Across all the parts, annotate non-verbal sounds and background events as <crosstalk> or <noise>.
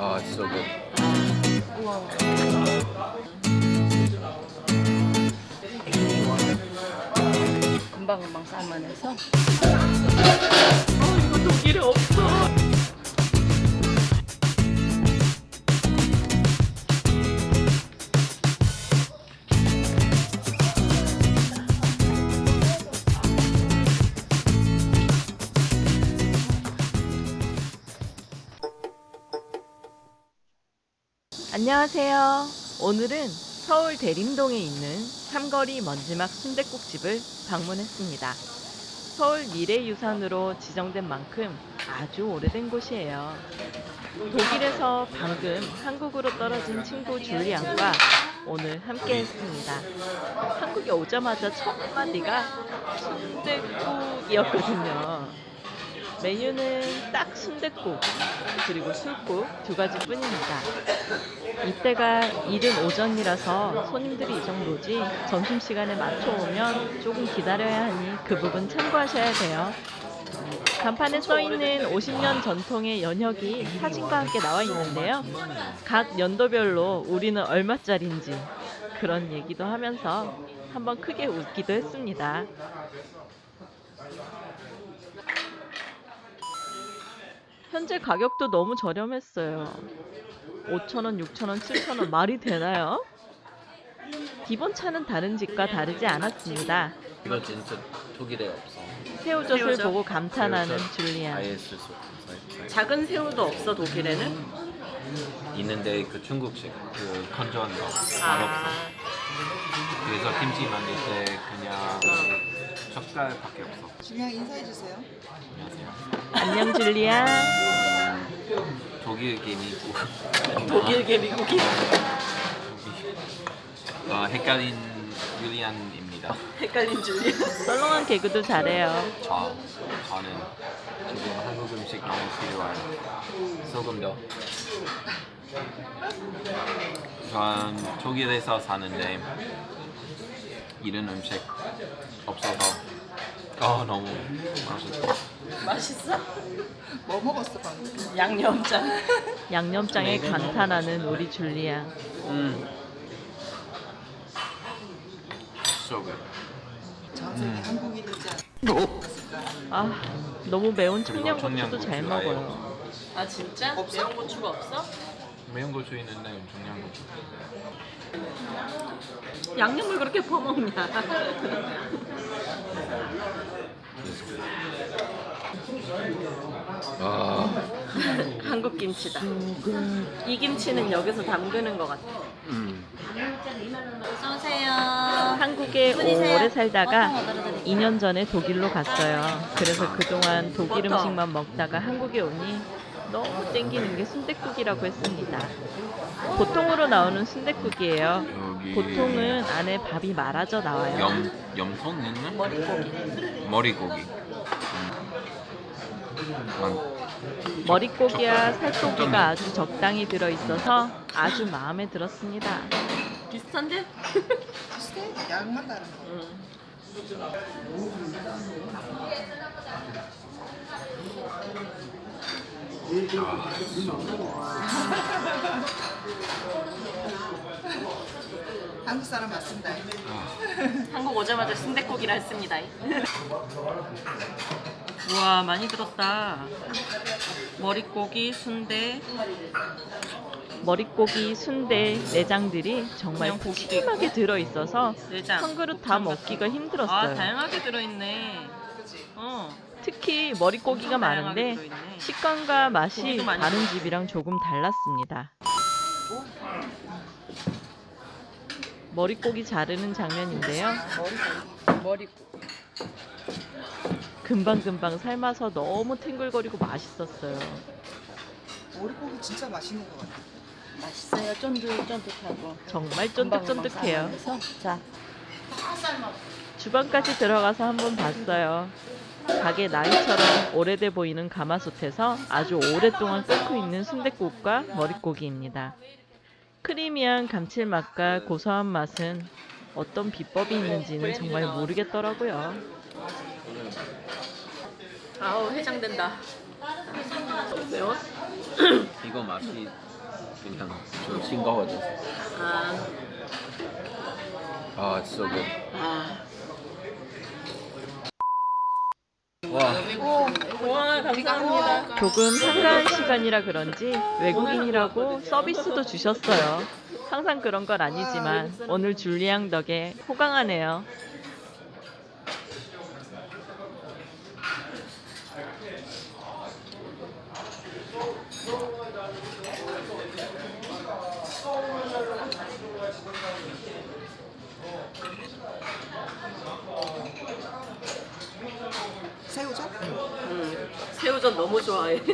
아, so good. 금방 금방 삶아내서 이거 독일에 없어. 안녕하세요. 오늘은 서울 대림동에 있는 삼거리 먼지막 순댓국집을 방문했습니다. 서울 미래유산으로 지정된 만큼 아주 오래된 곳이에요. 독일에서 방금 한국으로 떨어진 친구 줄리안과 오늘 함께 했습니다. 한국에 오자마자 첫 마디가 순댓국이었거든요. 메뉴는 딱 순댓국 그리고 술국 두 가지 뿐입니다. 이때가 이른 오전이라서 손님들이 이 정도지 점심시간에 맞춰 오면 조금 기다려야 하니 그 부분 참고하셔야 돼요. 간판에 써있는 50년 전통의 연혁이 사진과 함께 나와 있는데요. 각 연도별로 우리는 얼마짜린지 그런 얘기도 하면서 한번 크게 웃기도 했습니다. 현재 가격도 너무 저렴했어요. 5,000원, 6,000원, 7,000원 말이 되나요? 기본 차는 다른 집과 다르지 않았습니다. 이거 진짜 독일에 없어. 새우젓을 새우젓. 보고 감탄하는 새우젓 줄리안. 수 없어. 작은 새우도 없어 독일에는? 있는데 그 중국식 그 건조한 거 맛없어. 아, 그래서 김치 만들 때 그냥 젓갈밖에 없어. 그냥 인사해 주세요. 안녕하세요. 안녕 줄리안. 독일 개미국. 독일계 미국인 어, 헷갈린 유리안입니다. 헷갈린 줄리 썰렁한 개그도 잘해요. 저 저는 지금 한국 음식 너무 필요한 소금도. 전 독일에서 사는데 이런 음식 없어서 어 너무 맛있어. 맛있어? 뭐 먹었어 방금? 양념장 <laughs> 양념장에 감탄하는 우리 줄리안. 음. So good. 음. 한국이 않았을까? 아 너무 매운 청양고추도 잘 먹어요. 아 진짜? 없어? 매운 고추가 없어? 매운 고추 있는데 청양고추. 양념을 그렇게 퍼먹냐 아, 한국 김치다 이 김치는 여기서 담그는 것 같아 음. 어서오세요 한국에 분이세요? 오래 살다가 어떤 거 드릴까요? 2년 전에 독일로 갔어요. 그래서 그동안 독일 버터. 음식만 먹다가 한국에 오니 너무 땡기는 게 순댓국이라고 했습니다. 보통으로 나오는 순댓국이에요. 여기 보통은 안에 밥이 말아져 나와요. 염 염통 있는 머리고기 머리고기. 음. 머릿고기와 적- 살코기가. 아주 적당히 들어 있어서 아주 마음에 들었습니다. 비슷한데? 비슷해? 양만 다른 거. 응. <laughs> 한국 사람 맞습니다. 한국 오자마자 순댓국이라 했습니다 <laughs> 우와 많이 들었다 머릿고기, 순대 머릿고기, 순대, 내장들이 정말 그냥 고기. 푸짐하게 들어 있어서 내장 한 그릇 다 먹기가 힘들었어요. 아 다양하게 들어있네? 어 특히 머릿고기가 엄청 다양하게 많은데 들어있네. 식감과 맛이 고기도 많이 다른 집이랑 조금 달랐습니다. 머릿고기 자르는 장면인데요. 머릿고기 금방금방 삶아서 너무 탱글거리고 맛있었어요. 머리고기 진짜 맛있는 것 같아. 맛있어요 쫀득쫀득하고 정말 쫀득쫀득해요. 자 주방까지 들어가서 한번 봤어요. 가게 나이처럼 오래돼 보이는 가마솥에서 아주 오랫동안 끓고 있는 순댓국과 머릿고기입니다. 크리미한 감칠맛과 고소한 맛은 어떤 비법이 있는지는 정말 모르겠더라고요. 아우 해장된다 매워? <clears throat> 이거 맛이 그냥 좀 싱거워져. 아, 아, it's so good. 아. 와, 와, 감사합니다. 조금 한가한 시간이라 그런지 외국인이라고 서비스도 주셨어요. 항상 그런 건 아니지만 오늘 줄리앙 덕에 호강하네요. 새우젓? 음, 새우젓 너무 좋아해. <laughs>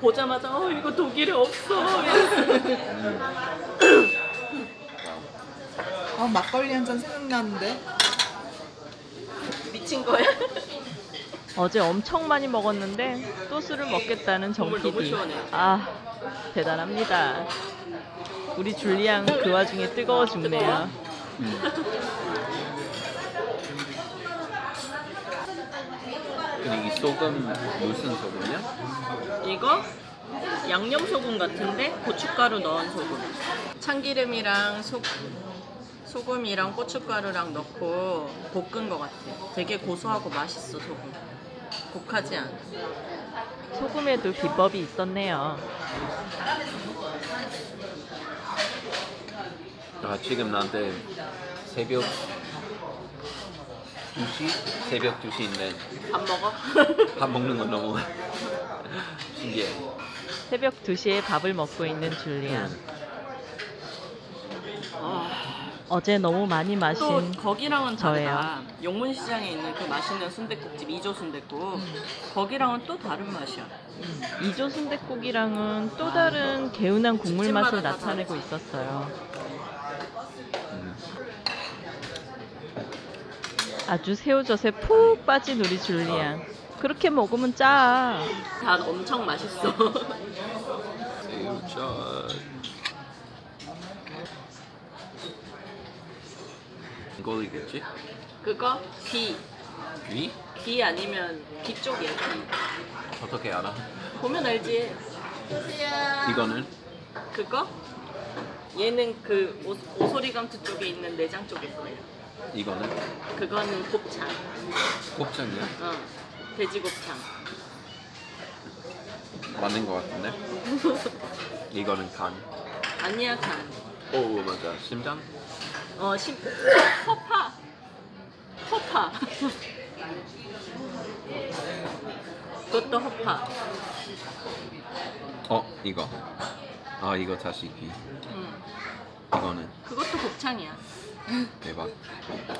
보자마자 어 이거 독일에 없어. 아 막걸리 한 잔 생각나는데. 미친 거야? 어제 엄청 많이 먹었는데 또 술을 먹겠다는 정 국물 너무 PD. 시원해. 아 대단합니다. 우리 줄리앙 그 와중에 뜨거워 죽네요. 근데 이 소금 무슨 소금이야? 이거 양념 소금 같은데 고춧가루 넣은 소금. 참기름이랑 소, 소금이랑 고춧가루랑 넣고 볶은 것 같아. 되게 고소하고 맛있어 소금. 독하지 않아. 소금에도 비법이 있었네요. 아, 지금 나한테 새벽 2시? 새벽 2시인데 밥 먹어? <laughs> 밥 먹는 건 너무 <laughs> 신기해. 새벽 2시에 밥을 먹고 있는 줄리앙. 아, 어 제 너무 많이 또 마신 거기랑은 저예요. 다르다. 용문시장에 있는 그 맛있는 순댓국집 이조 순댓국. 거기랑은 또 다른 맛이야. 이조 순댓국이랑은 또 다른 개운한 국물 집집마다 맛을 다 나타내고 다르지. 있었어요. 음. 아주 새우젓에 푹 빠진 우리 줄리앙. 그렇게 먹으면 짜. 다 엄청 맛있어. 새우젓. 이거이겠지? 그거 귀. 위? 귀 아니면 귀 쪽이야. 귀. 어떻게 알아? 보면 알지. 이거는 그거? 얘는 그 오, 오소리감투 쪽에 있는 내장 쪽일 거예요. 이거는 그거는 곱창. 곱창이야? 어. 돼지 곱창. 맞는 것 같은데? <laughs> 이거는 간. 아니야 간. 오 맞아 심장? 어 심. 허파. 허파. 그것도 허파. 어 이거. 아 이거 다시 귀. 응. 이거는 그것도 곱창이야. 대박.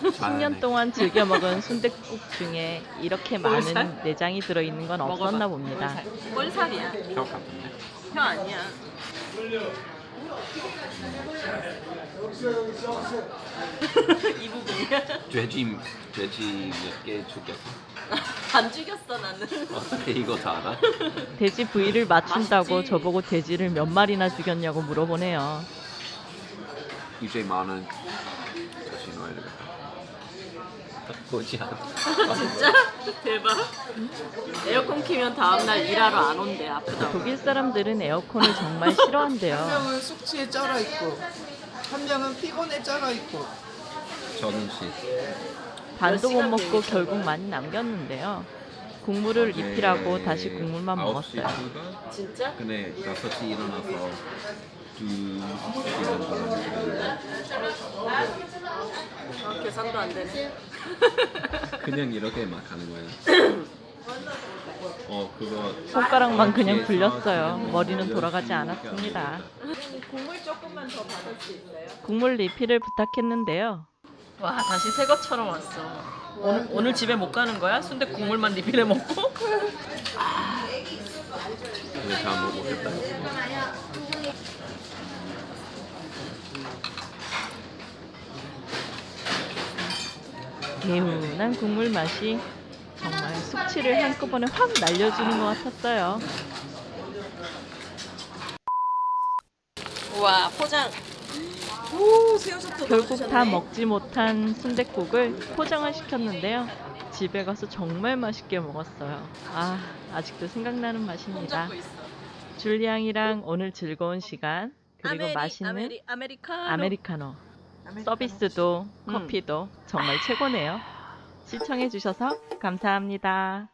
10년 동안 즐겨 먹은 순댓국 중에 이렇게 많은 볼살? 내장이 들어있는 건 없었나. 봅니다. 볼살. 볼살이야. 혀 같은데? 혀 아니야. <laughs> 이 부분이야? 돼지 돼지 몇 개 죽였어? <laughs> 안 죽였어 나는. 어떻게 이거 다 알아? <laughs> 돼지 부위를 맞춘다고 맛있지. 저보고 돼지를 몇 마리나 죽였냐고 물어보네요. 이제 많은 다시 넣어야 되겠다. 보지 않아. 진짜? 대박. 에어컨 키면 다음날 일하러 안 온대 아프다고. 독일 사람들은 에어컨을 정말 싫어한대요. 한 명은 숙취에 쩔어 있고, 한 명은 피곤에 쩔어 있고. 저는 씨. 반도 못 먹고. 결국 많이 남겼는데요. 국물을 입히라고 네, 다시 국물만 먹었어요. 진짜? 근데 5시 일어나서 아, 계산도 안 되네. 그냥 이렇게 막 하는 거야. 어 그거 손가락만 그냥 굴렸어요. 그냥 머리는 돌아가지 않았습니다. 국물 조금만 더 받을 수 있어요? 국물 리필을 부탁했는데요. 와 다시 새 것처럼 왔어. 오늘, 오늘 집에 못 가는 거야? 순대 국물만 리필해 먹고? 다못 먹겠다. 개운한 국물 맛이 정말 숙취를 한꺼번에 확 날려주는 것 같았어요. 와 포장. 오 결국 다 먹지 못한 순댓국을 포장을 시켰는데요. 집에 가서 정말 맛있게 먹었어요. 아 아직도 생각나는 맛입니다. 줄리앙이랑 오늘 즐거운 시간 그리고 아메리, 맛있는 아메리, 아메리카노. 서비스도 음. 커피도 정말 최고네요. 시청해주셔서 감사합니다.